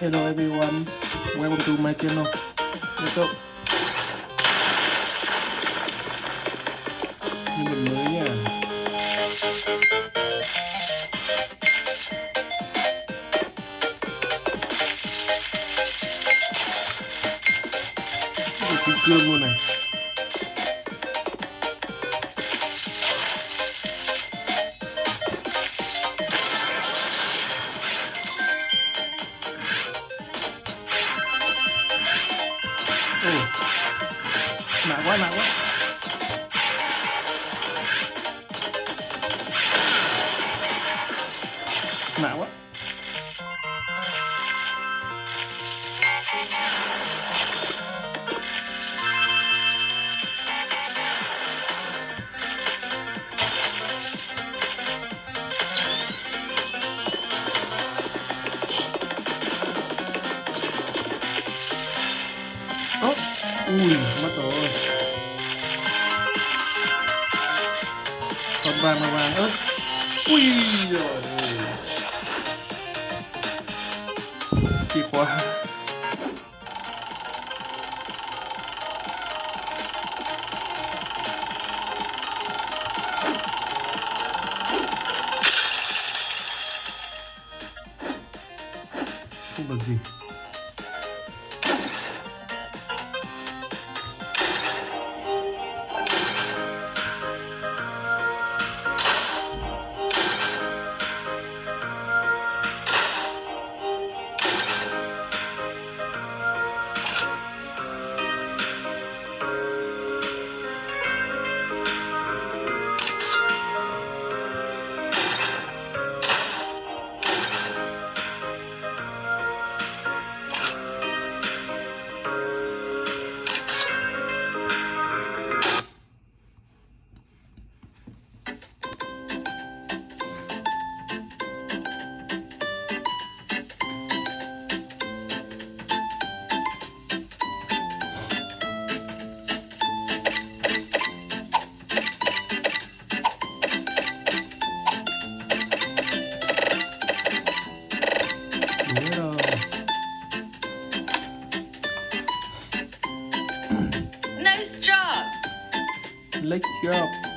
Hello everyone, welcome to my channel. Let's go. Như mình mới Ừ. Ồ. Nặng quá, mạ quá. Ui, mất rồi. Còn vàng là vàng ớt. Ui rồi. Chìa quá Let's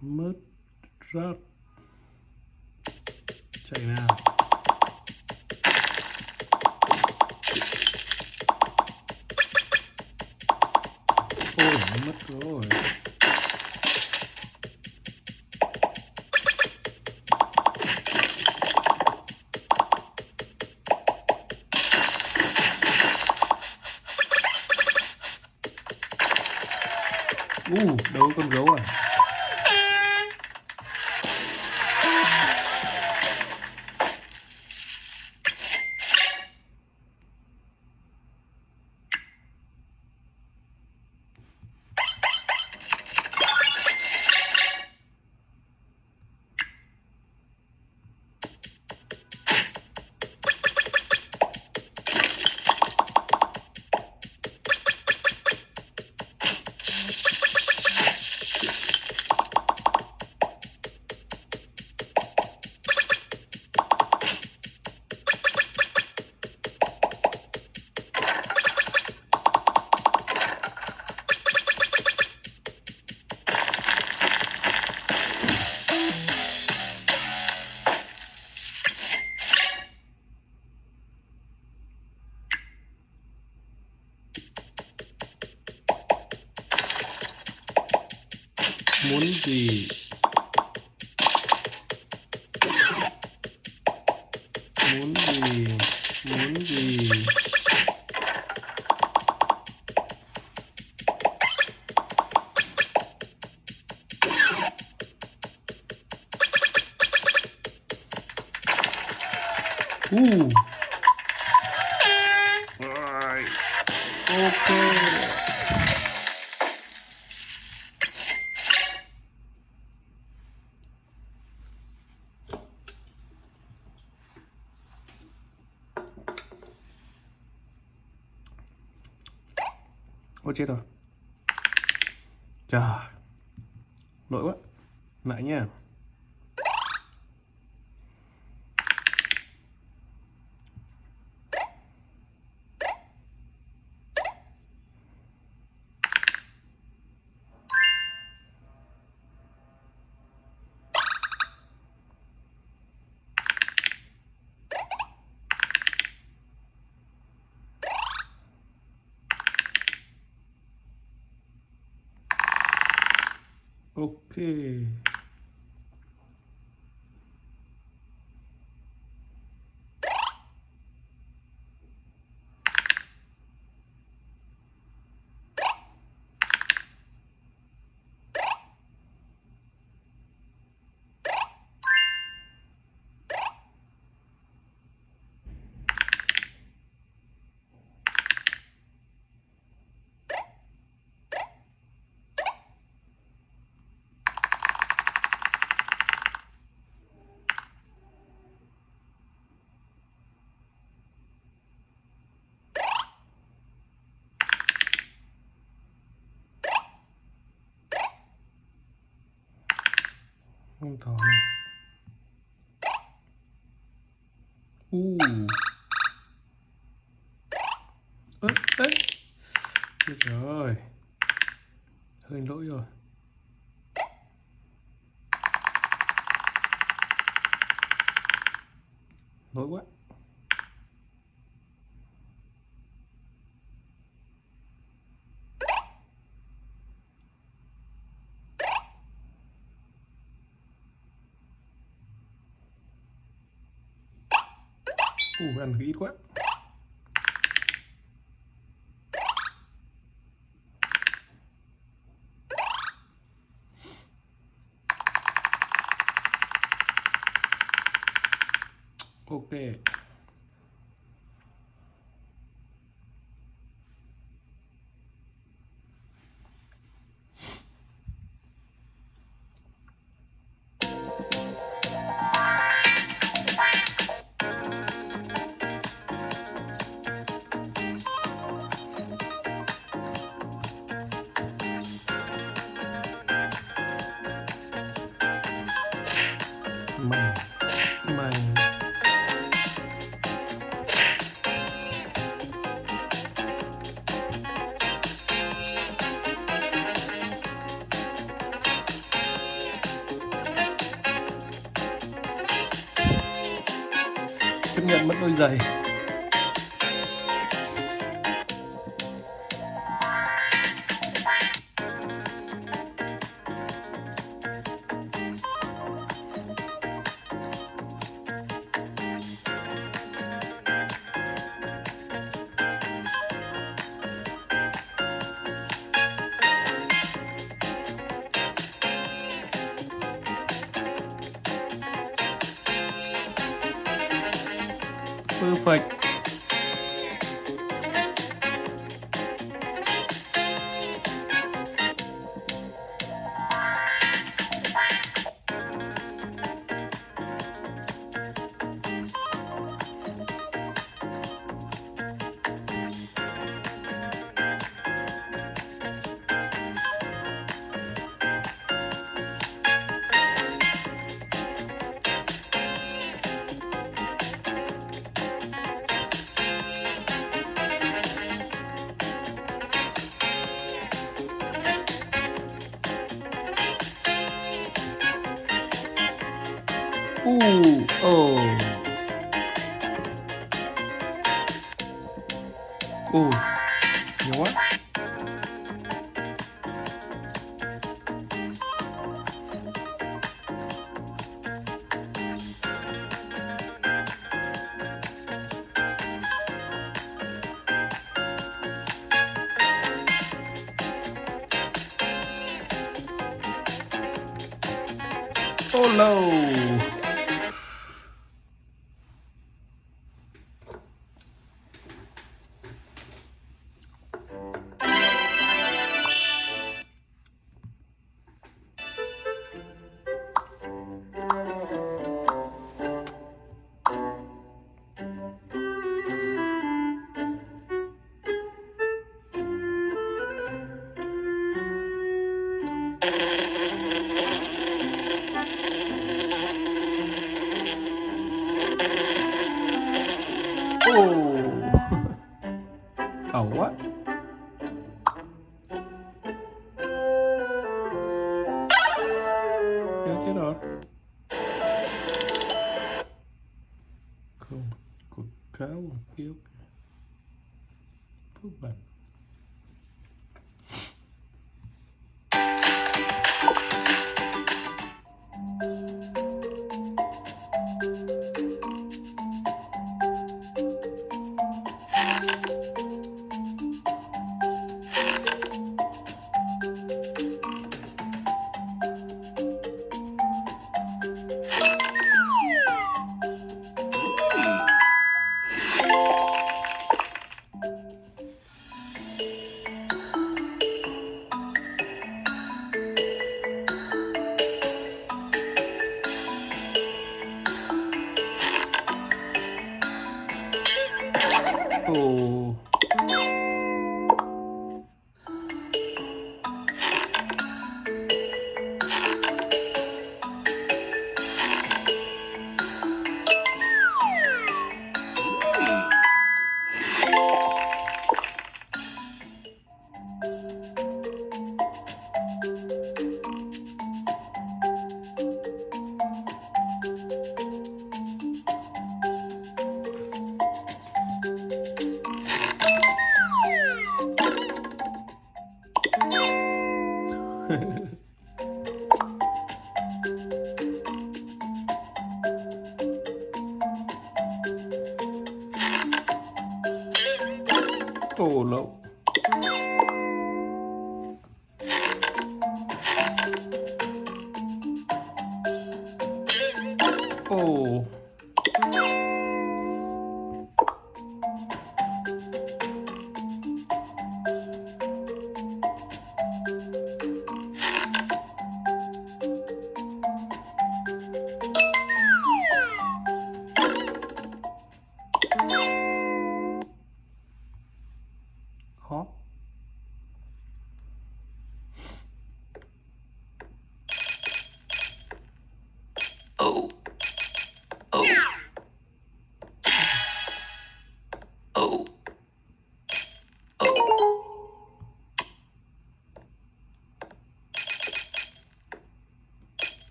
mất rớt. Chạy nào. Ôi mất rồi. Uh, đâu có con gấu à? Muốn gì? Muốn gì? Muốn gì? Ôi chết rồi. Trời Lỗi quá. Lại nha. Ok không thỏ này U. Ơ, đấy rồi. Hơi lỗi rồi. Lỗi quá. Ủ, ăn ít quá. Ok. Mày mày chấp nhận mất đôi giày. Perfect u oh. u nhiều quá. Oh no. Oh, Ồ.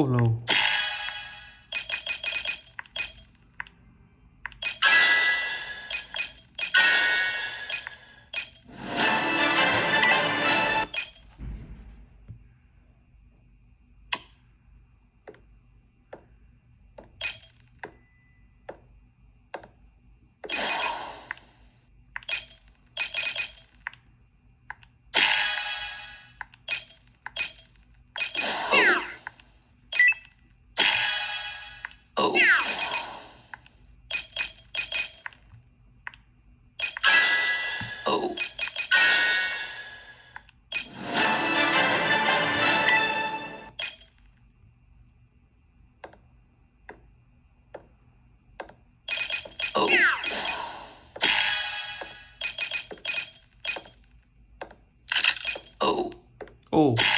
Ồ lầu. Oh. Ồ